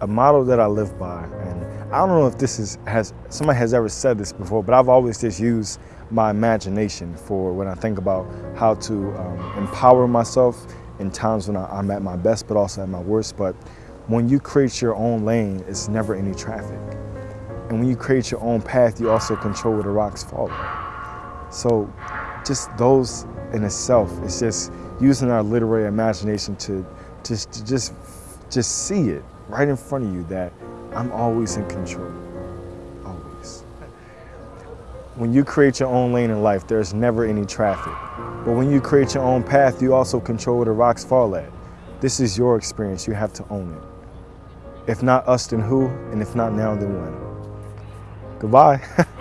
a model that I live by, and I don't know if this is has somebody has ever said this before, but I've always just used my imagination for when I think about how to um, empower myself in times when I, am at my best, but also at my worst. But when you create your own lane, it's never any traffic. And when you create your own path, you also control where the rocks fall. So just those in itself, it's just using our literary imagination to just, to just, just see it right in front of you that I'm always in control, always. When you create your own lane in life, there's never any traffic. But when you create your own path, you also control where the rocks fall at. This is your experience, you have to own it. If not us, then who? And if not now, then when? Goodbye.